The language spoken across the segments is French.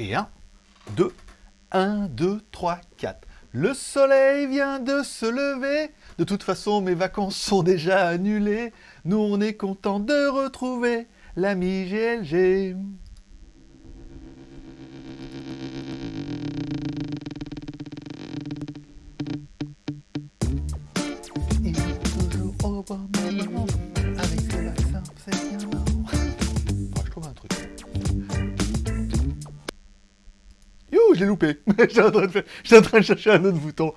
Et 1, 2, 1, 2, 3, 4. Le soleil vient de se lever. De toute façon, mes vacances sont déjà annulées. Nous, on est content de retrouver l'ami GLG. Loupé. J'étais en, train de chercher un autre bouton.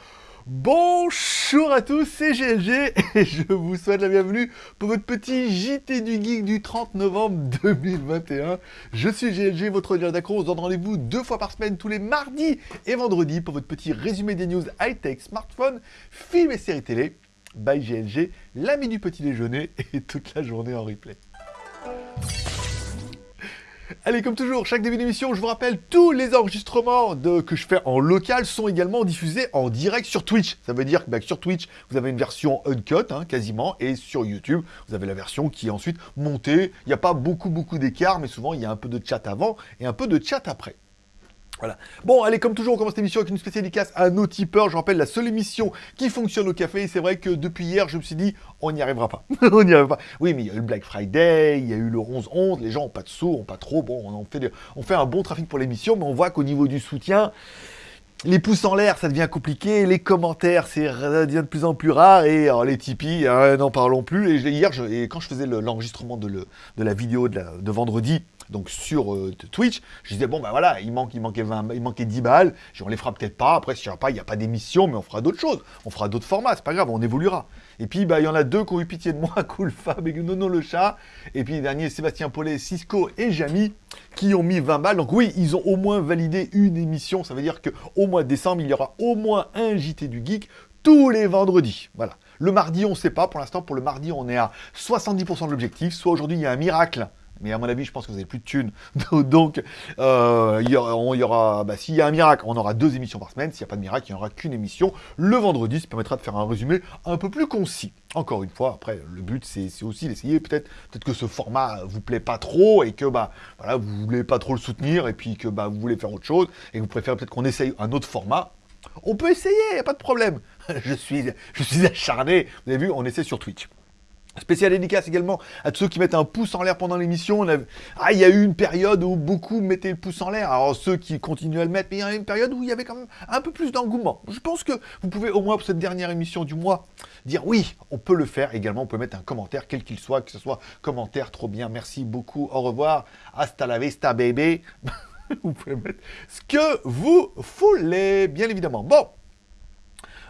Bonjour à tous, c'est GLG et je vous souhaite la bienvenue pour votre petit JT du Geek du 30 novembre 2021. Je suis GLG, votre lien d'accro. On se donne rendez-vous deux fois par semaine, tous les mardis et vendredis, pour votre petit résumé des news high-tech, smartphone, films et séries télé. By GLG, l'ami du petit déjeuner et toute la journée en replay. Allez, comme toujours, chaque début d'émission, je vous rappelle, tous les enregistrements que je fais en local sont également diffusés en direct sur Twitch. Ça veut dire que bah, sur Twitch, vous avez une version uncut, hein, quasiment, et sur YouTube, vous avez la version qui est ensuite montée. Il n'y a pas beaucoup, beaucoup d'écart, mais souvent, il y a un peu de chat avant et un peu de chat après. Bon, allez, comme toujours, on commence l'émission avec une spéciale dédicace à nos tipeurs. Je rappelle, la seule émission qui fonctionne au café. C'est vrai que depuis hier, je me suis dit, on n'y arrivera pas. on n'y arrivera pas. Oui, mais il y a eu le Black Friday, il y a eu le 11-11. Les gens n'ont pas de sous, n'ont pas trop. Bon, on, fait, un bon trafic pour l'émission, mais on voit qu'au niveau du soutien, les pouces en l'air, ça devient compliqué. Les commentaires, c'est de plus en plus rare. Et les Tipeee, hein, n'en parlons plus. Et hier, quand je faisais le- l'enregistrement de, la vidéo de vendredi, donc sur euh, Twitch, je disais, bon, ben voilà, il, manque, il, manquait 20, il manquait 10 balles. On les fera peut-être pas. Après, a pas, il n'y a pas d'émission, mais on fera d'autres choses. On fera d'autres formats, c'est pas grave, on évoluera. Et puis, bah, il y en a deux qui ont eu pitié de moi, Cool Fab et Nono le chat. Et puis, les derniers, Sébastien Paulet, Cisco et Jamy, qui ont mis 20 balles. Donc oui, ils ont au moins validé une émission. Ça veut dire qu'au mois de décembre, il y aura au moins un JT du Geek tous les vendredis. Voilà. Le mardi, on ne sait pas. Pour l'instant, pour le mardi, on est à 70% de l'objectif. Soit aujourd'hui, il y a un miracle. Mais à mon avis, je pense que vous n'avez plus de thunes. Donc, euh, y aura, bah, s'il y a un miracle, on aura deux émissions par semaine. S'il n'y a pas de miracle, il n'y aura qu'une émission le vendredi. Ça permettra de faire un résumé un peu plus concis. Encore une fois, après, le but, c'est aussi d'essayer. Peut-être peut que ce format vous plaît pas trop et que bah, voilà, vous voulez pas trop le soutenir et puis que bah, vous voulez faire autre chose et que vous préférez peut-être qu'on essaye un autre format. On peut essayer, il a pas de problème. je, suis, je suis acharné. Vous avez vu, on essaie sur Twitch. Spécial dédicace également à tous ceux qui mettent un pouce en l'air pendant l'émission. Ah, il y a eu une période où beaucoup mettaient le pouce en l'air. Alors ceux qui continuent à le mettre, mais il y a une période où il y avait quand même un peu plus d'engouement. Je pense que vous pouvez au moins pour cette dernière émission du mois dire oui, on peut le faire également. On peut mettre un commentaire, quel qu'il soit, que ce soit commentaire, trop bien, merci beaucoup, au revoir, hasta la vista baby. vous pouvez mettre ce que vous voulez, bien évidemment. Bon,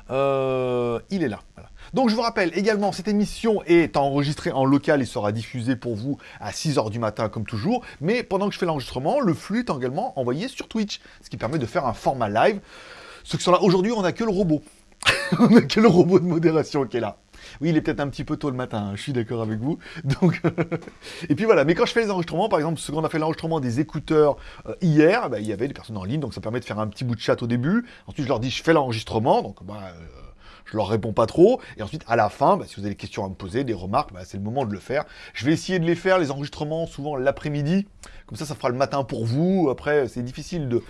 euh, il est là. voilà. Donc je vous rappelle également, cette émission est enregistrée en local et sera diffusée pour vous à 6h du matin comme toujours. Mais pendant que je fais l'enregistrement, le flux est également envoyé sur Twitch, ce qui permet de faire un format live. Ceux qui sont là aujourd'hui, on n'a que le robot. on n'a que le robot de modération qui est là. Oui, il est peut-être un petit peu tôt le matin, hein, je suis d'accord avec vous. Et puis voilà, mais quand je fais les enregistrements, par exemple, ce qu'on a fait l'enregistrement des écouteurs euh, hier, bah, il y avait des personnes en ligne, donc ça permet de faire un petit bout de chat au début. Ensuite, je leur dis, je fais l'enregistrement, donc bah, euh, je leur réponds pas trop. Et ensuite, à la fin, bah, si vous avez des questions à me poser, des remarques, bah, c'est le moment de le faire. Je vais essayer de les faire, les enregistrements, souvent l'après-midi. Comme ça, ça fera le matin pour vous. Après, c'est difficile de,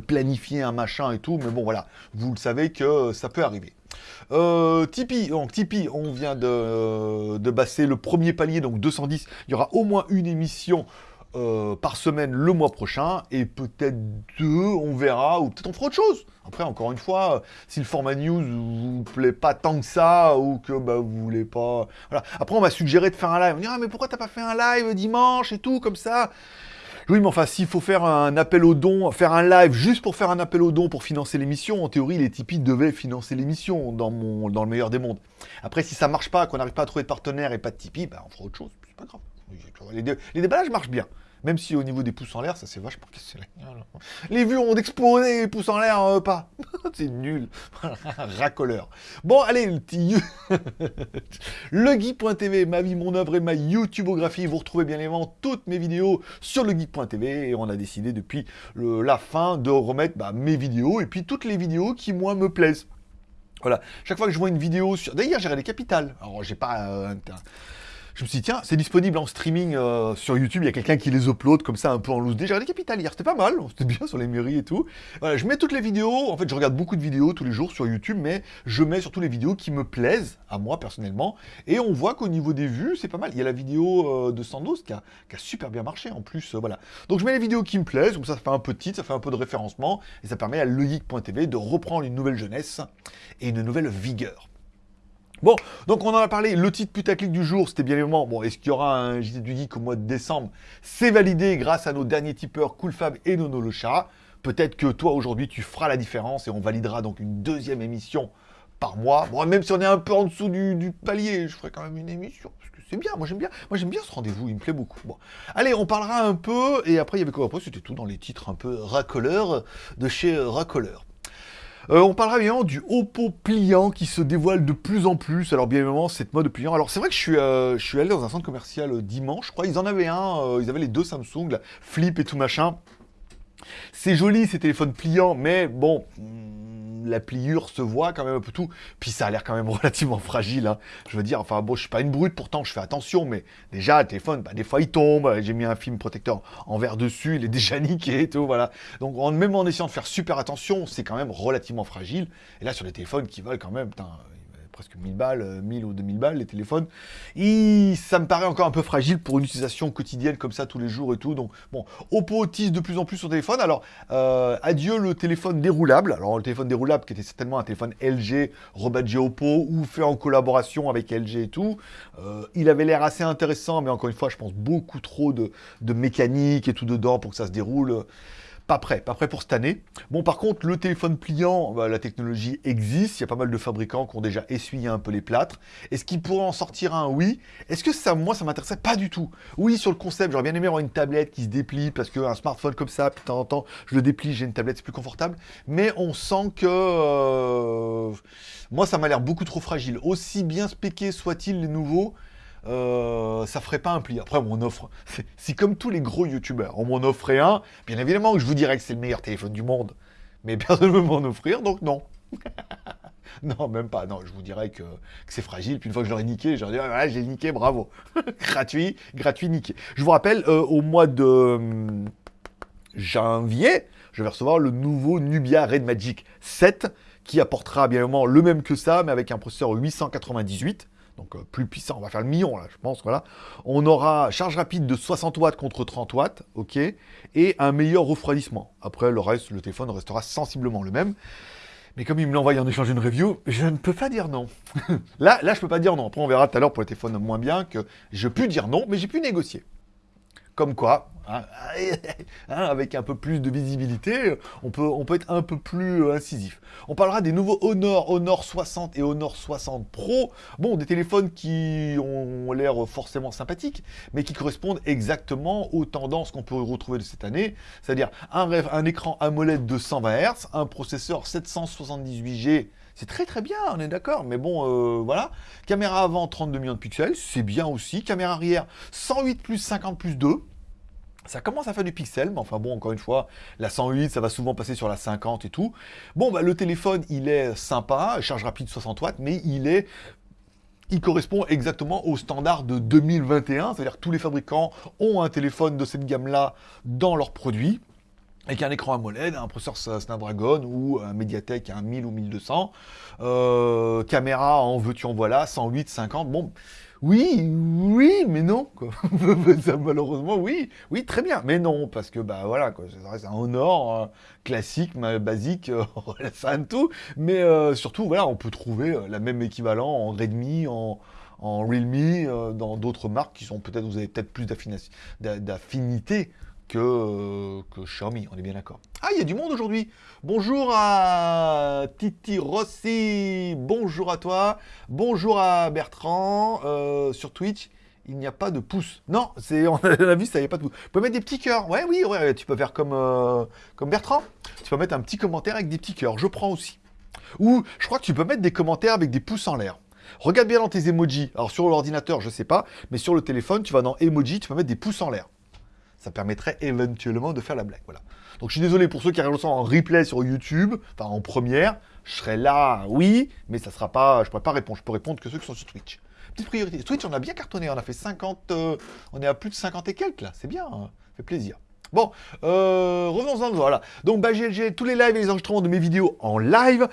planifier un machin et tout. Mais bon, voilà, vous le savez que ça peut arriver. Euh, Tipeee, on vient de, de passer le premier palier, donc 210. Il y aura au moins une émission euh, par semaine le mois prochain, et peut-être deux, on verra, ou peut-être on fera autre chose. Après, encore une fois, euh, si le format news vous plaît pas tant que ça, ou que bah, vous voulez pas... Voilà. Après, on m'a suggéré de faire un live. On dit, ah, mais pourquoi t'as pas fait un live dimanche et tout, comme ça? Oui, mais enfin, s'il faut faire un appel aux dons, faire un live juste pour faire un appel aux dons pour financer l'émission, en théorie, les Tipeee devaient financer l'émission dans, dans le meilleur des mondes. Après, si ça marche pas, qu'on n'arrive pas à trouver de partenaire et pas de Tipeee, bah, on fera autre chose, c'est pas grave. Les, dé- les déballages marchent bien. Même si au niveau des pouces en l'air, ça s'est vachement cassé. Les vues ont explosé, les pouces en l'air, euh, pas. c'est nul. Racoleur. Bon, allez, le petit... Legeek.tv, ma vie, mon œuvre et ma YouTubeographie. Vous retrouvez bien évidemment toutes mes vidéos sur legeek.tv et on a décidé depuis la fin de remettre bah, mes vidéos et puis toutes les vidéos qui, moi, me plaisent. Voilà. Chaque fois que je vois une vidéo sur... D'ailleurs, j'ai regardé Capital. Alors, j'ai pas... euh, je me suis dit, tiens, c'est disponible en streaming euh, sur YouTube, il y a quelqu'un qui les upload comme ça un peu en loose. Déjà, les Capital hier, c'était pas mal, c'était bien sur les mairies et tout. Voilà, je mets toutes les vidéos, en fait, je regarde beaucoup de vidéos tous les jours sur YouTube, mais je mets surtout les vidéos qui me plaisent, à moi personnellement, et on voit qu'au niveau des vues, c'est pas mal. Il y a la vidéo euh, de Sandos qui a, super bien marché en plus, euh, voilà. Donc je mets les vidéos qui me plaisent, comme ça, ça fait un peu de titre, ça fait un peu de référencement, et ça permet à legeek.tv de reprendre une nouvelle jeunesse et une nouvelle vigueur. Bon, donc on en a parlé, le titre putaclic du jour, c'était bien évidemment, bon, est-ce qu'il y aura un JT du Geek au mois de décembre? C'est validé grâce à nos derniers tipeurs Coolfab et Nono le chat. Peut-être que toi, aujourd'hui, tu feras la différence et on validera donc une deuxième émission par mois. Bon, même si on est un peu en dessous du, palier, je ferai quand même une émission, parce que c'est bien, moi j'aime bien, moi j'aime bien ce rendez-vous, il me plaît beaucoup. Bon, allez, on parlera un peu, et après, il y avait quoi? Après, c'était tout dans les titres un peu racoleurs de chez Racoleur. Euh, on parlera bien du Oppo pliant qui se dévoile de plus en plus. Alors bien évidemment, cette mode pliant. Alors c'est vrai que je suis, euh, allé dans un centre commercial euh, dimanche, je crois. Ils en avaient un, ils avaient les deux Samsung, la Flip et tout machin. C'est joli ces téléphones pliants, mais bon, la pliure se voit quand même un peu tout. Puis ça a l'air quand même relativement fragile. Hein. Je veux dire, enfin bon, je suis pas une brute, pourtant je fais attention, mais déjà, le téléphone, bah, des fois il tombe. J'ai mis un film protecteur en verre dessus, il est déjà niqué tout, voilà. Donc même en essayant de faire super attention, c'est quand même relativement fragile. Et là, sur les téléphones qui valent quand même, putain, presque 1000 balles, 1000 euh, ou 2000 balles, les téléphones. Et ça me paraît encore un peu fragile pour une utilisation quotidienne comme ça tous les jours et tout. Donc, bon, Oppo tisse de plus en plus son téléphone. Alors, euh, adieu le téléphone déroulable. Alors, le téléphone déroulable qui était certainement un téléphone LG, rebadgé Oppo ou fait en collaboration avec LG et tout. Euh, il avait l'air assez intéressant, mais encore une fois, je pense beaucoup trop de, de mécanique et tout dedans pour que ça se déroule pas prêt, pas prêt pour cette année. Bon, par contre, le téléphone pliant, bah, la technologie existe, il y a pas mal de fabricants qui ont déjà essuyé un peu les plâtres. Est-ce qu'il pourrait en sortir un? Oui. Est-ce que ça, moi, ça m'intéressait pas du tout? Oui, sur le concept, j'aurais bien aimé avoir une tablette qui se déplie, parce qu'un smartphone comme ça, puis de temps en temps, je le déplie, j'ai une tablette, c'est plus confortable. Mais on sent que... Euh, moi, ça m'a l'air beaucoup trop fragile. Aussi bien spéqué soit-il les nouveaux, euh, ça ferait pas un pli. Après, on offre. Si comme tous les gros youtubeurs, on m'en offrait un, bien évidemment que je vous dirais que c'est le meilleur téléphone du monde. Mais personne ne veut m'en offrir, donc non. non, même pas. Non, je vous dirais que, c'est fragile. Puis une fois que je niqué, leur dirais, voilà, j'ai niqué, bravo. gratuit, gratuit, niqué. Je vous rappelle, euh, au mois de hum, janvier, je vais recevoir le nouveau Nubia Red Magic 7 qui apportera bien évidemment le même que ça, mais avec un processeur 898 donc euh, plus puissant, on va faire le million là, je pense, voilà. On aura charge rapide de 60 watts contre 30 watts, ok, et un meilleur refroidissement. Après, le reste, le téléphone restera sensiblement le même. Mais comme il me l'envoie en échange d'une review, je ne peux pas dire non. là, là, je peux pas dire non. Après, on verra tout à l'heure pour le téléphone moins bien que je peux dire non, mais j'ai pu négocier. Comme quoi, hein, hein, avec un peu plus de visibilité, on peut, être un peu plus euh, incisif. On parlera des nouveaux Honor, Honor 60 et Honor 60 Pro. Bon, des téléphones qui ont l'air forcément sympathiques, mais qui correspondent exactement aux tendances qu'on peut retrouver de cette année. C'est-à-dire un, un écran AMOLED de 120 Hz, un processeur 778G c'est très très bien, on est d'accord, mais bon, euh, voilà. Caméra avant, 32 millions de pixels, c'est bien aussi. Caméra arrière, 108 plus 50 plus 2. Ça commence à faire du pixel, mais enfin bon, encore une fois, la 108, ça va souvent passer sur la 50 et tout. Bon, bah, le téléphone, il est sympa, charge rapide 60 watts, mais il est il correspond exactement au standard de 2021, c'est-à-dire que tous les fabricants ont un téléphone de cette gamme-là dans leurs produits avec un écran AMOLED, un processeur Snapdragon ou un Mediatek un 1000 ou 1200, euh, caméra en veux-tu en voilà, 108, 50, bon, oui, oui, mais non, quoi. malheureusement, oui, oui, très bien, mais non, parce que, bah voilà, quoi, un Honor euh, classique, basique, euh, ça tout, mais surtout, voilà, on peut trouver la même équivalent en Redmi, en, en Realme, dans d'autres marques qui sont peut-être, vous avez peut-être plus d'affinité que, que Xiaomi, on est bien d'accord. Ah, il y a du monde aujourd'hui Bonjour à Titi Rossi, bonjour à toi, bonjour à Bertrand, euh, sur Twitch, il n'y a pas de pouce. Non, on a vu ça, n'y a pas de pouce. Vous pouvez mettre des petits cœurs, ouais, oui, tu peux faire comme, euh, comme Bertrand. Tu peux mettre un petit commentaire avec des petits cœurs, je prends aussi. Ou, je crois que tu peux mettre des commentaires avec des pouces en l'air. Regarde bien dans tes emojis. Alors sur l'ordinateur, je sais pas, mais sur le téléphone, tu vas dans emoji, tu peux mettre des pouces en l'air ça permettrait éventuellement de faire la blague. Voilà. Donc je suis désolé pour ceux qui regardent ça en replay sur YouTube, enfin en première, je serai là, oui, mais ça sera pas, je pourrais pas répondre, je peux répondre que ceux qui sont sur Twitch. petite priorité. Twitch, on a bien cartonné, on a fait 50, euh, on est à plus de 50 et quelques là, c'est bien, hein. ça fait plaisir. Bon, euh, revenons-en, voilà. Donc, bah, GLG, tous les lives et les enregistrements de mes vidéos en live.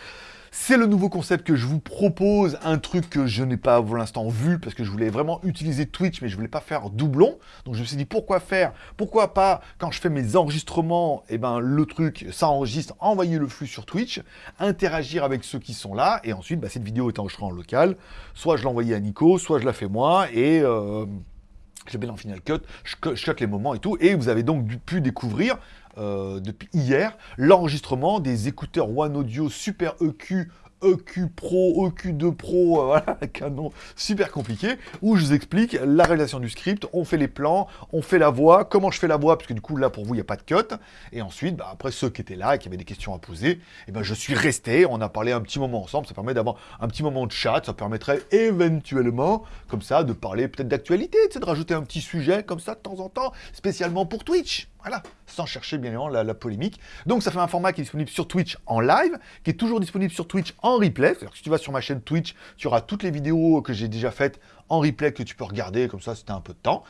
C'est le nouveau concept que je vous propose, un truc que je n'ai pas pour l'instant vu, parce que je voulais vraiment utiliser Twitch, mais je voulais pas faire doublon. Donc je me suis dit, pourquoi faire? Pourquoi pas, quand je fais mes enregistrements, eh ben, le truc, ça enregistre, envoyer le flux sur Twitch, interagir avec ceux qui sont là, et ensuite, bah, cette vidéo est enregistrée en local. Soit je l'envoie à Nico, soit je la fais moi, et... Euh, bien en Final Cut, je, je cut les moments et tout, et vous avez donc pu découvrir euh, depuis hier l'enregistrement des écouteurs One Audio Super EQ EQ Pro, EQ2 Pro, euh, voilà, canon super compliqué, où je vous explique la réalisation du script, on fait les plans, on fait la voix, comment je fais la voix, parce que du coup là pour vous il n'y a pas de cut, et ensuite bah, après ceux qui étaient là et qui avaient des questions à poser, et eh ben je suis resté, on a parlé un petit moment ensemble, ça permet d'avoir un petit moment de chat, ça permettrait éventuellement comme ça de parler peut-être d'actualité, de rajouter un petit sujet comme ça de temps en temps, spécialement pour Twitch. Voilà, sans chercher bien évidemment la, polémique. Donc ça fait un format qui est disponible sur Twitch en live, qui est toujours disponible sur Twitch en replay. C'est-à-dire que si tu vas sur ma chaîne Twitch, tu auras toutes les vidéos que j'ai déjà faites en replay que tu peux regarder, comme ça c'était un peu de temps.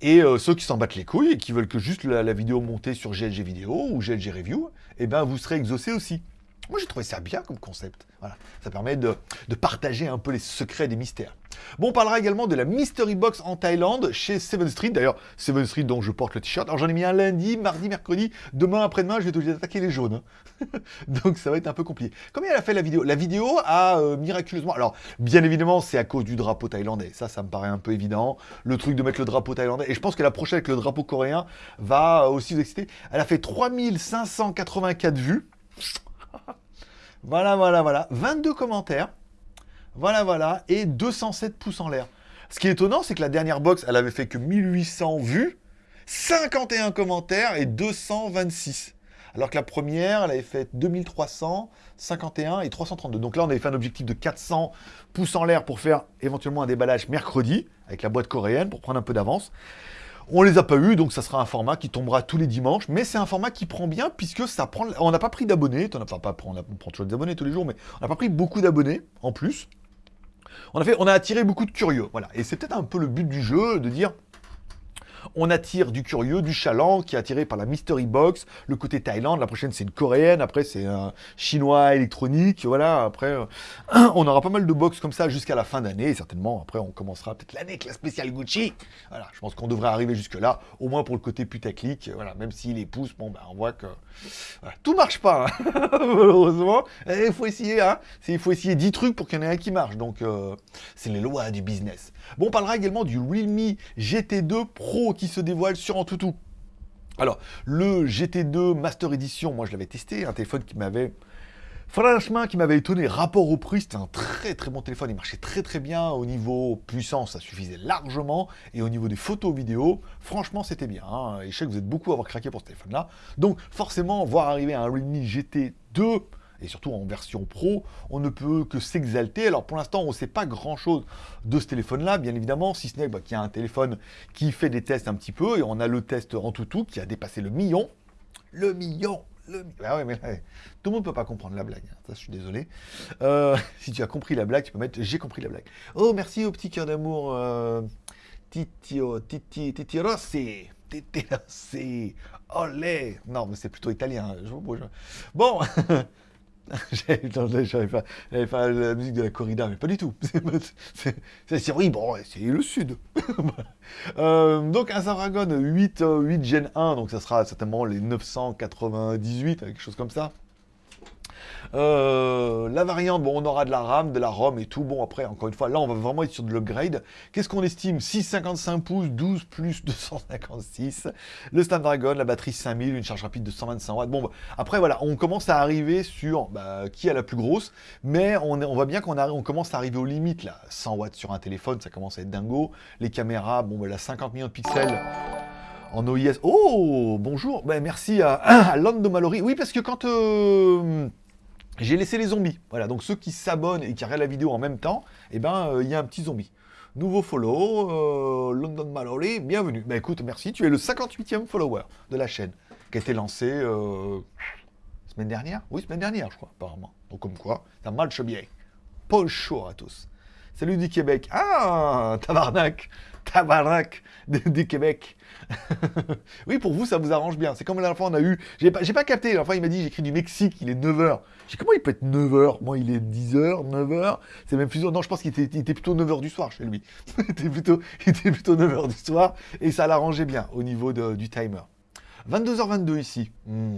Et euh, ceux qui s'en battent les couilles et qui veulent que juste la, vidéo montée sur GLG Vidéo ou GLG Review, eh ben vous serez exaucé aussi. Moi j'ai trouvé ça bien comme concept. Voilà, ça permet de, partager un peu les secrets des mystères. Bon, on parlera également de la Mystery Box en Thaïlande chez Seven Street. D'ailleurs, Seven Street dont je porte le t-shirt. Alors j'en ai mis un lundi, mardi, mercredi. Demain, après-demain, je vais être attaquer les jaunes. Hein. Donc ça va être un peu compliqué. Combien elle a fait la vidéo? La vidéo a euh, miraculeusement... Alors, bien évidemment, c'est à cause du drapeau thaïlandais. Ça, ça me paraît un peu évident. Le truc de mettre le drapeau thaïlandais. Et je pense que la prochaine avec le drapeau coréen va aussi vous exciter. Elle a fait 3584 vues. voilà, voilà, voilà. 22 commentaires. Voilà, voilà. Et 207 pouces en l'air. Ce qui est étonnant, c'est que la dernière box, elle avait fait que 1800 vues, 51 commentaires et 226. Alors que la première, elle avait fait 2300, 51 et 332. Donc là, on avait fait un objectif de 400 pouces en l'air pour faire éventuellement un déballage mercredi, avec la boîte coréenne, pour prendre un peu d'avance. On les a pas eu, donc ça sera un format qui tombera tous les dimanches, mais c'est un format qui prend bien, puisque ça prend... On n'a pas pris d'abonnés, on, on prend toujours des abonnés tous les jours, mais on n'a pas pris beaucoup d'abonnés, en plus. On a, on a attiré beaucoup de curieux, voilà. Et c'est peut-être un peu le but du jeu, de dire, on attire du curieux, du chaland, qui est attiré par la Mystery Box, le côté Thaïlande, la prochaine c'est une coréenne, après c'est un chinois électronique, voilà, après euh, on aura pas mal de box comme ça jusqu'à la fin d'année, certainement, après on commencera peut-être l'année avec la spéciale Gucci, voilà, je pense qu'on devrait arriver jusque là, au moins pour le côté putaclic, voilà, même si les pouces, bon ben on voit que tout marche pas, hein. malheureusement, il faut essayer, hein, il faut essayer 10 trucs pour qu'il y en ait un qui marche, donc euh, c'est les lois du business. Bon, on parlera également du Realme GT2 Pro qui se dévoile sur Antutu. Alors, le GT2 Master Edition, moi je l'avais testé, un téléphone qui m'avait... Franchement, qui m'avait étonné, rapport au prix, c'était un très très bon téléphone, il marchait très très bien. Au niveau puissance, ça suffisait largement, et au niveau des photos vidéos, franchement c'était bien, hein. et je sais que vous êtes beaucoup à avoir craqué pour ce téléphone-là, donc forcément, voir arriver un Realme GT2 et surtout en version pro, on ne peut que s'exalter. Alors pour l'instant, on ne sait pas grand-chose de ce téléphone-là, bien évidemment, si ce n'est bah, qu'il y a un téléphone qui fait des tests un petit peu, et on a le test en tout tout qui a dépassé le million. Le million le... Ah tout le monde ne peut pas comprendre la blague, hein. ça je suis désolé. Euh, si tu as compris la blague, tu peux mettre « j'ai compris la blague ». Oh, merci au petit cœur d'amour, euh... Titio, Titi, Titi Rossi, Titi Rossi, olé Non, mais c'est plutôt italien, je vous J'avais fait, la musique de la corrida, mais pas du tout. C'est oui, bon, c'est le sud. Euh, donc un Snapdragon 8, 8 Gen 1, donc ça sera certainement les 998, quelque chose comme ça. Euh, la variante, on aura de la RAM, de la ROM et tout. Bon, après, encore une fois, là, on va vraiment être sur de l'upgrade. Qu'est-ce qu'on estime? 6,55 pouces, 12 plus 256. Le Snapdragon, la batterie 5000, une charge rapide de 125 watts. Bon, après, voilà, on commence à arriver sur bah, qui a la plus grosse. Mais on, voit bien qu'on on commence à arriver aux limites, là. 100 watts sur un téléphone, ça commence à être dingo. Les caméras, bon, bah, la 50 millions de pixels en OIS. Oh, bonjour. Ben, merci à, à Lando Mallory. Oui, parce que quand... Euh, j'ai laissé les zombies. Voilà, donc ceux qui s'abonnent et qui regardent la vidéo en même temps, eh ben, euh, il y a un petit zombie. Nouveau follow, euh, London Mallory, bienvenue. Bah écoute, merci, tu es le 58e follower de la chaîne, qui a été lancé euh, semaine dernière? Oui, semaine dernière, je crois, apparemment. Donc comme quoi, ça marche bien. Bonjour à tous. Salut du Québec. Ah, tabarnak. Tabarnak du Québec. oui, pour vous, ça vous arrange bien. C'est comme la dernière fois, on a eu... J'ai pas, pas capté. La fois, il m'a dit, j'écris du Mexique, il est 9h. J'ai comment il peut être 9h Moi, il est 10h, 9h. C'est même plus... Non, je pense qu'il était, était, plutôt 9h du soir chez lui. il, était plutôt, il était plutôt 9h du soir. Et ça l'arrangeait bien au niveau du timer. 22h22 ici. Hmm.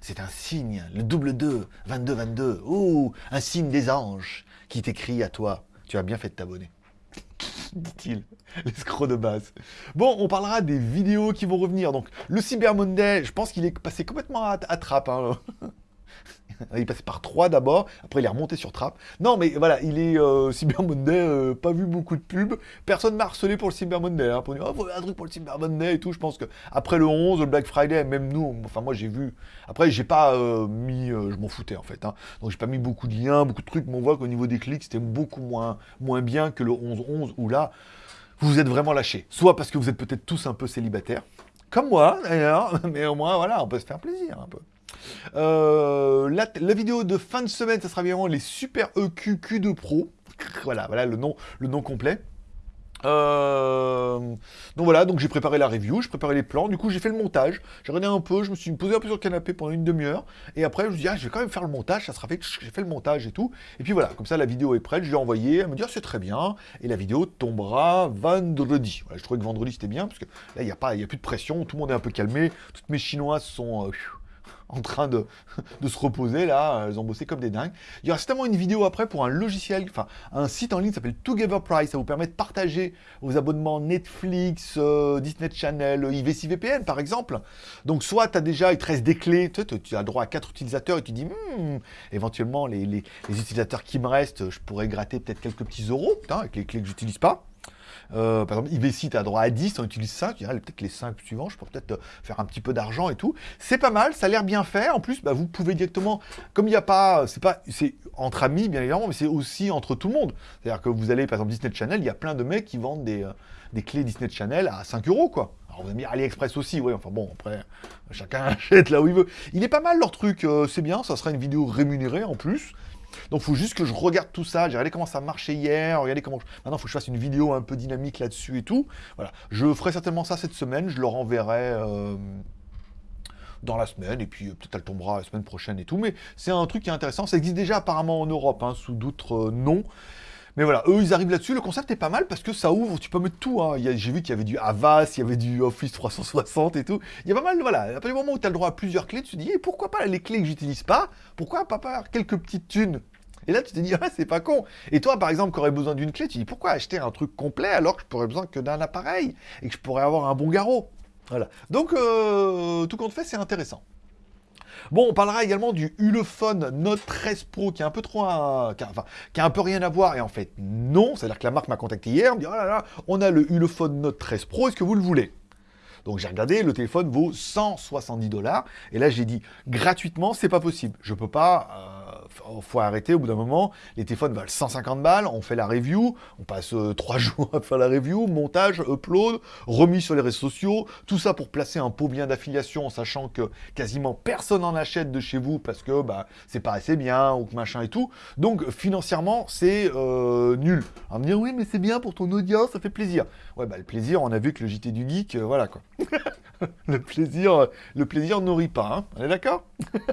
C'est un signe, le double 2, 22-22. Oh, un signe des anges qui t'écrit à toi. Tu as bien fait de t'abonner. dit-il, l'escroc de base. Bon, on parlera des vidéos qui vont revenir. Donc, le Cyber Monday, je pense qu'il est passé complètement à, trappe. Hein. il passé par 3 d'abord, après il est remonté sur Trap. Non, mais voilà, il est euh, Cyber Monday, euh, pas vu beaucoup de pubs. Personne m'a harcelé pour le Cyber Monday, hein, pour dire, oh, un truc pour le Cyber Monday et tout. Je pense que après le 11, le Black Friday, même nous, enfin moi j'ai vu. Après, j'ai pas euh, mis, je m'en foutais en fait. Hein. donc j'ai pas mis beaucoup de liens, beaucoup de trucs, mais on voit qu'au niveau des clics, c'était beaucoup moins, moins bien que le 11-11, où là, vous vous êtes vraiment lâché. Soit parce que vous êtes peut-être tous un peu célibataires, comme moi d'ailleurs, mais au moins voilà, on peut se faire plaisir un peu. Euh, la, vidéo de fin de semaine, ça sera évidemment les Super EQ Q2 Pro. Voilà, voilà le nom, le nom complet. Euh, donc voilà, donc j'ai préparé la review, j'ai préparé les plans, du coup j'ai fait le montage, j'ai regardé un peu, je me suis posé un peu sur le canapé pendant une demi-heure, et après je me suis dit, ah, je vais quand même faire le montage, ça sera fait, j'ai fait le montage et tout, et puis voilà, comme ça la vidéo est prête, je l'ai envoyée, elle me dit, ah, c'est très bien, et la vidéo tombera vendredi. je trouvais que vendredi c'était bien, parce que là il n'y a, pas, a plus de pression, tout le monde est un peu calmé, toutes mes chinoises sont... Euh, en train de, se reposer là, elles ont bossé comme des dingues. Il y aura certainement une vidéo après pour un logiciel, enfin un site en ligne qui s'appelle Together Price, ça vous permet de partager vos abonnements Netflix, euh, Disney Channel, IVC VPN par exemple. Donc soit tu as déjà, il te reste des clés, tu, as droit à quatre utilisateurs et tu dis, hmm, éventuellement les, les, utilisateurs qui me restent, je pourrais gratter peut-être quelques petits euros, avec les clés que j'utilise pas. Euh, par exemple, IVC, tu as droit à 10, on utilise 5, peut-être les 5 suivants, je peux peut-être euh, faire un petit peu d'argent et tout. C'est pas mal, ça a l'air bien fait. En plus, bah, vous pouvez directement, comme il n'y a pas, c'est pas, c'est entre amis bien évidemment, mais c'est aussi entre tout le monde. C'est-à-dire que vous allez, par exemple, Disney Channel, il y a plein de mecs qui vendent des, euh, des clés Disney Channel à 5 euros, quoi. Alors vous allez me AliExpress aussi, oui, enfin bon, après, chacun achète là où il veut. Il est pas mal leur truc, c'est bien, ça sera une vidéo rémunérée en plus. Donc il faut juste que je regarde tout ça, j'ai regardé comment ça marchait hier, regardez comment... Maintenant il faut que je fasse une vidéo un peu dynamique là-dessus et tout. Voilà, je ferai certainement ça cette semaine, je leur enverrai... Euh, dans la semaine, et puis euh, peut-être elle tombera la semaine prochaine et tout, mais c'est un truc qui est intéressant, ça existe déjà apparemment en Europe, hein, sous d'autres euh, noms, mais voilà, eux, ils arrivent là-dessus. Le concept est pas mal parce que ça ouvre, tu peux mettre tout. Hein. J'ai vu qu'il y avait du Avast, il y avait du Office 360 et tout. Il y a pas mal, voilà. À partir du moment où tu as le droit à plusieurs clés, tu te dis, eh, pourquoi pas les clés que j'utilise pas? Pourquoi pas faire quelques petites thunes? Et là, tu te dis, ah, c'est pas con. Et toi, par exemple, qui aurais besoin d'une clé, tu dis, pourquoi acheter un truc complet alors que je pourrais besoin que d'un appareil et que je pourrais avoir un bon garrot? Voilà. Donc, euh, tout compte fait, c'est intéressant. Bon, on parlera également du Ulefone Note 13 Pro qui est un peu trop, qui, a, un peu rien à voir. Et en fait, non. C'est-à-dire que la marque m'a contacté hier, me dit, oh là là, on a le Ulefone Note 13 Pro, est-ce que vous le voulez? Donc j'ai regardé, le téléphone vaut 170 dollars. Et là, j'ai dit, gratuitement, c'est pas possible. Je peux pas... Euh, faut arrêter au bout d'un moment. Les téléphones valent 150 balles, on fait la review, on passe euh, trois jours à faire la review, montage, upload, remis sur les réseaux sociaux, tout ça pour placer un pot bien d'affiliation en sachant que quasiment personne en achète de chez vous parce que bah, c'est pas assez bien ou que machin et tout. Donc financièrement, c'est euh, nul. On va me dire oui, mais c'est bien pour ton audience, ça fait plaisir. Ouais, bah le plaisir, on a vu que le JT du Geek, euh, voilà quoi. le plaisir, le plaisir nourrit pas, hein on est d'accord?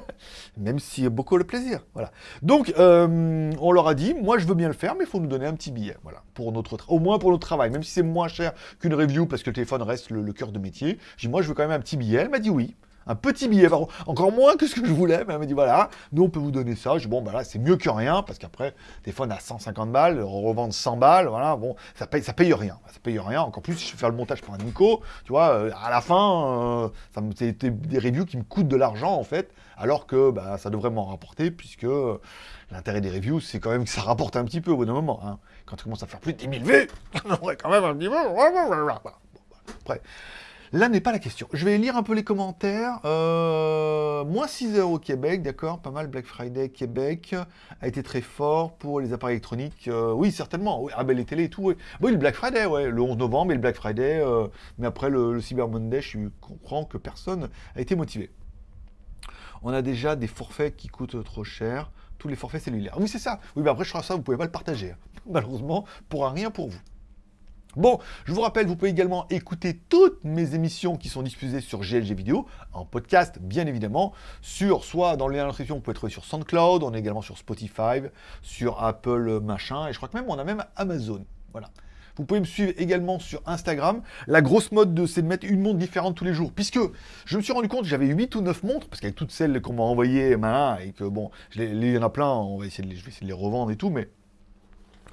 Même si beaucoup le plaisir, voilà. Donc, euh, on leur a dit, moi je veux bien le faire, mais il faut nous donner un petit billet, voilà, pour notre, au moins pour notre travail, même si c'est moins cher qu'une review, parce que le téléphone reste le, cœur de métier. J'ai moi je veux quand même un petit billet, elle m'a dit oui un petit billet, encore moins que ce que je voulais, mais elle m'a dit voilà, nous on peut vous donner ça. Je dis bon, bah là c'est mieux que rien, parce qu'après, téléphone à 150 balles, revendre 100 balles, voilà, bon, ça paye, ça paye rien, ça paye rien. Encore plus si je fais le montage pour un Nico, tu vois, euh, à la fin, euh, c'est des reviews qui me coûtent de l'argent en fait, alors que bah, ça devrait m'en rapporter, puisque l'intérêt des reviews, c'est quand même que ça rapporte un petit peu au bout d'un moment. Hein. Quand tu commences à faire plus de 10 000 vues, on aurait quand même un petit peu. Après. Là n'est pas la question. Je vais lire un peu les commentaires. Euh, moins 6 heures au Québec, d'accord, pas mal. Black Friday Québec a été très fort pour les appareils électroniques. Euh, oui, certainement. Ah ben les télés et tout. Oui. le Black Friday, ouais, le 11 novembre et le Black Friday. Euh, mais après le, Cyber Monday, je comprends que personne a été motivé. On a déjà des forfaits qui coûtent trop cher tous les forfaits cellulaires. Oui, c'est ça. Oui, mais après, je crois ça, vous pouvez pas le partager. Hein. Malheureusement, pour rien pour vous. Bon, je vous rappelle, vous pouvez également écouter toutes mes émissions qui sont diffusées sur GLG Vidéo, en podcast bien évidemment, sur soit dans le lien d'inscription, vous pouvez trouver sur SoundCloud, on est également sur Spotify, sur Apple machin, et je crois que même on a même Amazon. Voilà. Vous pouvez me suivre également sur Instagram. La grosse mode, c'est de mettre une montre différente tous les jours. Puisque je me suis rendu compte j'avais 8 ou 9 montres, parce qu'avec toutes celles qu'on m'a envoyées, et que bon, il y en a plein, on va essayer de les, essayer de les revendre et tout, mais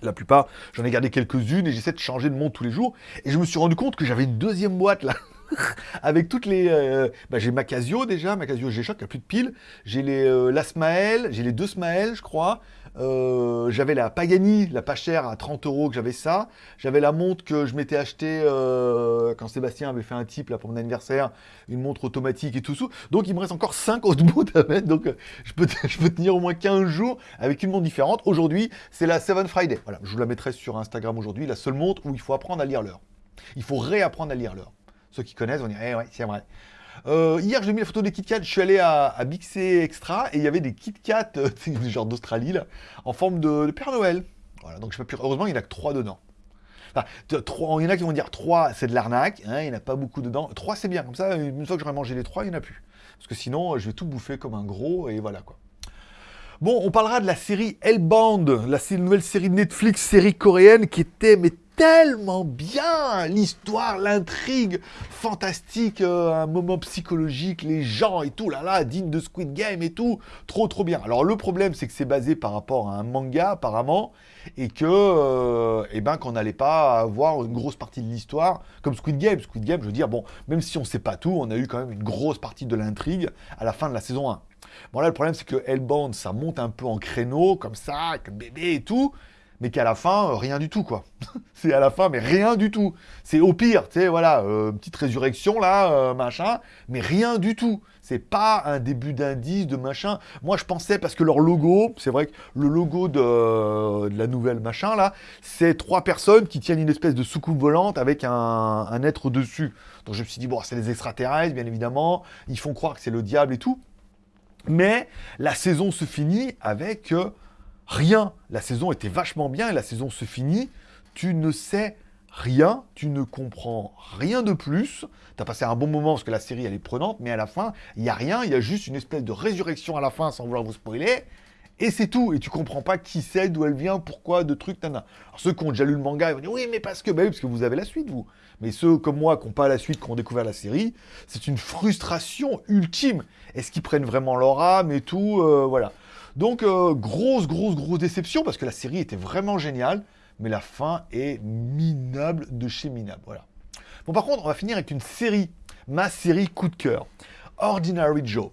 la plupart, j'en ai gardé quelques-unes et j'essaie de changer de montre tous les jours. Et je me suis rendu compte que j'avais une deuxième boîte là. avec toutes les... Euh, bah, j'ai ma Casio déjà, ma Casio G-Shock, n'y a plus de piles. J'ai les, euh, j'ai les deux Smael, je crois. Euh, j'avais la Pagani, la pas chère, à 30 euros, que j'avais ça. J'avais la montre que je m'étais acheté quand Sébastien avait fait un type là, pour mon anniversaire, une montre automatique et tout ça. Donc il me reste encore 5 autres montres à mettre, donc je peux, je peux tenir au moins 15 jours avec une montre différente. Aujourd'hui, c'est la Seven Friday. Voilà, je vous la mettrai sur Instagram aujourd'hui, la seule montre où il faut apprendre à lire l'heure. Il faut réapprendre à lire l'heure. Ceux qui connaissent vont dire, eh ouais, c'est vrai. Euh, hier, j'ai mis la photo des Kit Kat. Je suis allé à, à Bixé Extra et il y avait des Kit Kat, euh, genre d'Australie, là, en forme de, Père Noël. Voilà, donc je pas pu... Heureusement, il n'y en a que 3 dedans. Enfin, il y en a qui vont dire 3, c'est de l'arnaque, hein, il n'y en a pas beaucoup dedans. 3, c'est bien, comme ça, une fois que j'aurai mangé les 3, il n'y en a plus. Parce que sinon, je vais tout bouffer comme un gros, et voilà quoi. Bon, on parlera de la série Hellbound, la nouvelle série de Netflix, série coréenne, qui était mais tellement bien l'histoire, l'intrigue fantastique, euh, un moment psychologique, les gens et tout, là là, digne de Squid Game et tout, trop trop bien. Alors le problème c'est que c'est basé par rapport à un manga apparemment, et que, euh, eh ben, qu'on n'allait pas avoir une grosse partie de l'histoire, comme Squid Game. Squid Game, je veux dire, bon, même si on sait pas tout, on a eu quand même une grosse partie de l'intrigue à la fin de la saison 1. Bon là, le problème c'est que Hellbound, ça monte un peu en créneau, comme ça, le bébé et tout, mais qu'à la fin, euh, rien du tout, quoi. c'est à la fin, mais rien du tout. C'est au pire, tu sais, voilà, euh, petite résurrection, là, euh, machin, mais rien du tout. C'est pas un début d'indice, de machin. Moi, je pensais, parce que leur logo, c'est vrai que le logo de, la nouvelle machin, là, c'est trois personnes qui tiennent une espèce de soucoupe volante avec un, un être dessus. Donc je me suis dit, bon, c'est les extraterrestres, bien évidemment, ils font croire que c'est le diable et tout. Mais la saison se finit avec rien. La saison était vachement bien et la saison se finit. Tu ne sais rien, tu ne comprends rien de plus. Tu as passé un bon moment parce que la série elle est prenante, mais à la fin, il n'y a rien, il y a juste une espèce de résurrection à la fin sans vouloir vous spoiler. Et c'est tout. Et tu comprends pas qui c'est, d'où elle vient, pourquoi, de trucs, tana. Alors ceux qui ont déjà lu le manga, ils vont dire oui, mais parce que, bah parce que vous avez la suite, vous. Mais ceux comme moi qui n'ont pas la suite, qui ont découvert la série, c'est une frustration ultime. Est-ce qu'ils prennent vraiment leur âme et tout euh, Voilà. Donc, euh, grosse, grosse, grosse déception, parce que la série était vraiment géniale, mais la fin est minable de chez minable, voilà. Bon, par contre, on va finir avec une série, ma série coup de cœur, Ordinary Joe.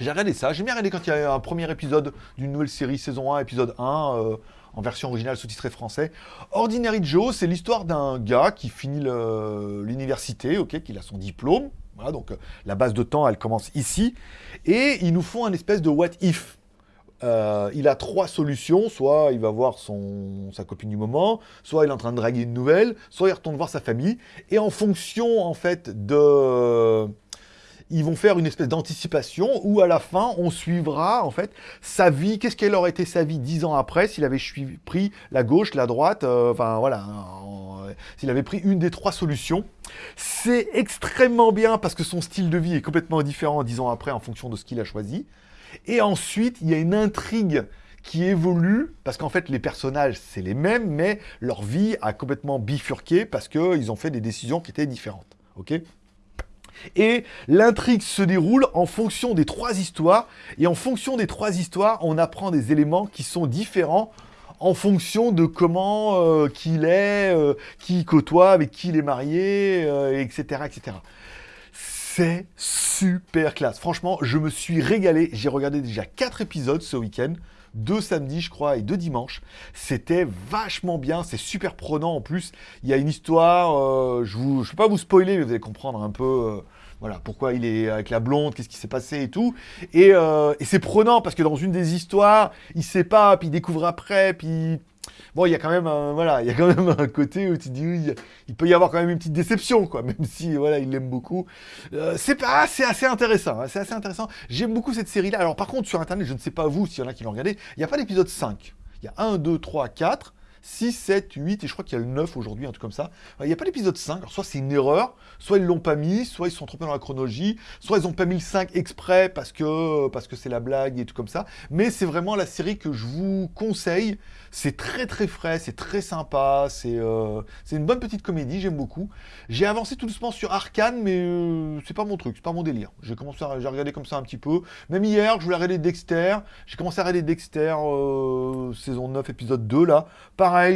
J'ai regardé ça, j'ai bien regardé quand il y a un premier épisode d'une nouvelle série, saison 1, épisode 1, euh, en version originale sous-titré français. Ordinary Joe, c'est l'histoire d'un gars qui finit l'université, ok, qui a son diplôme, voilà, donc euh, la base de temps, elle commence ici, et ils nous font un espèce de what if. Euh, il a trois solutions, soit il va voir son, sa copine du moment, soit il est en train de draguer une nouvelle, soit il retourne voir sa famille, et en fonction en fait de... Ils vont faire une espèce d'anticipation où à la fin on suivra en fait sa vie, qu'est-ce qu'elle aurait été sa vie dix ans après s'il avait pris la gauche, la droite, euh, enfin voilà, s'il avait pris une des trois solutions. C'est extrêmement bien parce que son style de vie est complètement différent dix ans après en fonction de ce qu'il a choisi. Et ensuite, il y a une intrigue qui évolue, parce qu'en fait, les personnages, c'est les mêmes, mais leur vie a complètement bifurqué parce qu'ils ont fait des décisions qui étaient différentes. ok? Et l'intrigue se déroule en fonction des trois histoires, et en fonction des trois histoires, on apprend des éléments qui sont différents en fonction de comment euh, qu'il est, euh, qui il côtoie, avec qui il est marié, etc., euh, etc. C'est super classe. Franchement, je me suis régalé. J'ai regardé déjà 4 épisodes ce week-end. Deux samedis, je crois, et deux dimanches. C'était vachement bien. C'est super prenant en plus. Il y a une histoire. Euh, je ne vais pas vous spoiler, mais vous allez comprendre un peu. Euh, voilà, pourquoi il est avec la blonde, qu'est-ce qui s'est passé et tout. Et, euh, c'est prenant parce que dans une des histoires, il sait pas, puis il découvre après, puis Bon, il y a quand même un, voilà, il y a quand même un côté où tu dis, il, peut y avoir quand même une petite déception, quoi, même si, voilà, il l'aime beaucoup. Euh, c'est pas, c'est assez intéressant, hein, c'est assez intéressant. J'aime beaucoup cette série-là. Alors, par contre, sur Internet, je ne sais pas vous, s'il y en a qui l'ont regardé, il n'y a pas l'épisode 5. Il y a 1, 2, 3, 4. 6, 7, 8, et je crois qu'il y a le 9 aujourd'hui, un truc comme ça. Il n'y a pas l'épisode 5, alors soit c'est une erreur, soit ils l'ont pas mis, soit ils se sont trompés dans la chronologie, soit ils ont pas mis le 5 exprès parce que parce que c'est la blague et tout comme ça. Mais c'est vraiment la série que je vous conseille. C'est très très frais, c'est très sympa, c'est euh, une bonne petite comédie, j'aime beaucoup. J'ai avancé tout doucement sur Arkane, mais euh, c'est pas mon truc, c'est pas mon délire. J'ai commencé à regarder comme ça un petit peu. Même hier, je voulais regarder Dexter. J'ai commencé à regarder Dexter euh, saison 9, épisode 2 là.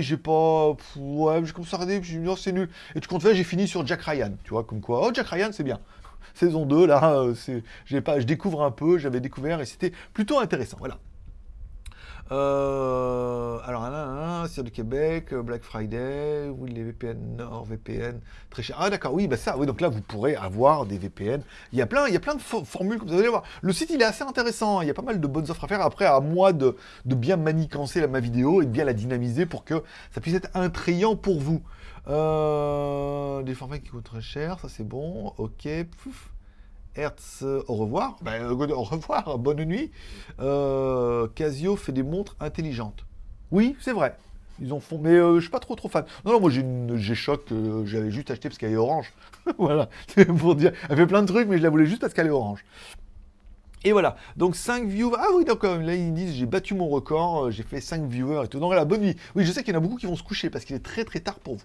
J'ai pas... ouais, j'ai commencé à regarder, je me dit, oh, c'est nul. Et tu comptes fait, j'ai fini sur Jack Ryan, tu vois, comme quoi, oh, Jack Ryan, c'est bien. Saison 2, là, c'est, pas, je découvre un peu, j'avais découvert, et c'était plutôt intéressant, voilà. Euh, alors, là, sur le Québec, euh, Black Friday, les VPN Nord, VPN, très cher. Ah d'accord, oui, bah ça, oui, donc là, vous pourrez avoir des VPN. Il y a plein, il y a plein de formules, comme vous allez voir. Le site, il est assez intéressant, il y a pas mal de bonnes offres à faire. Après, à moi de, de bien manicancer ma vidéo et de bien la dynamiser pour que ça puisse être intrayant pour vous. Euh, des formats qui coûtent très cher, ça c'est bon, ok, Hertz, au revoir. Ben, euh, au revoir, bonne nuit. Euh, Casio fait des montres intelligentes. Oui, c'est vrai. Ils en font, mais euh, je suis pas trop trop fan. Non, moi j'ai une G-Shock j'avais juste acheté parce qu'elle est orange. voilà, pour dire. Elle fait plein de trucs, mais je la voulais juste parce qu'elle est orange. Et voilà, donc 5 viewers. Ah oui, d'accord, là ils disent j'ai battu mon record, j'ai fait 5 viewers et tout. Donc la bonne nuit. Oui, je sais qu'il y en a beaucoup qui vont se coucher parce qu'il est très très tard pour vous.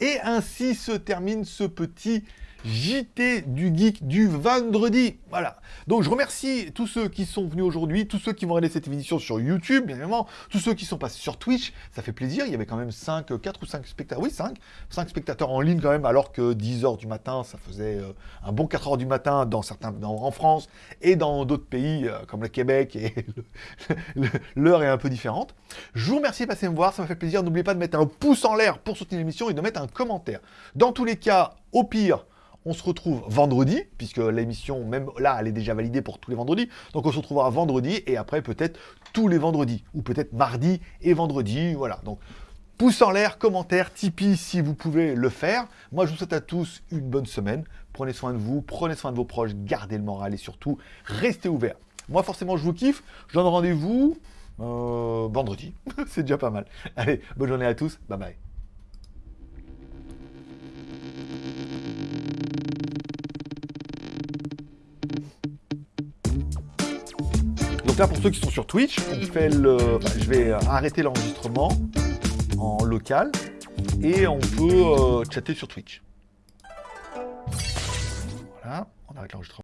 Et ainsi se termine ce petit JT du Geek du vendredi. Voilà. Donc je remercie tous ceux qui sont venus aujourd'hui, tous ceux qui vont regarder cette émission sur YouTube, bien évidemment, tous ceux qui sont passés sur Twitch, ça fait plaisir. Il y avait quand même 5, 4 ou 5 spectateurs. Oui, 5. 5 spectateurs en ligne quand même, alors que 10h du matin, ça faisait euh, un bon 4h du matin dans certains, en France et dans d'autres pays euh, comme le Québec et l'heure est un peu différente. Je vous remercie de passer me voir, ça m'a fait plaisir. N'oubliez pas de mettre un pouce en l'air pour soutenir l'émission et de mettre un commentaire. Dans tous les cas, au pire, on se retrouve vendredi, puisque l'émission, même là, elle est déjà validée pour tous les vendredis. Donc on se retrouvera vendredi et après peut-être tous les vendredis. Ou peut-être mardi et vendredi. Voilà. Donc pouce en l'air, commentaire, Tipeee si vous pouvez le faire. Moi je vous souhaite à tous une bonne semaine. Prenez soin de vous, prenez soin de vos proches, gardez le moral et surtout restez ouverts. Moi forcément je vous kiffe. Je donne rendez-vous euh, vendredi. C'est déjà pas mal. Allez, bonne journée à tous. Bye bye. Donc là, pour ceux qui sont sur Twitch, on fait le... je vais arrêter l'enregistrement en local et on peut euh, chatter sur Twitch. Voilà, on arrête l'enregistrement.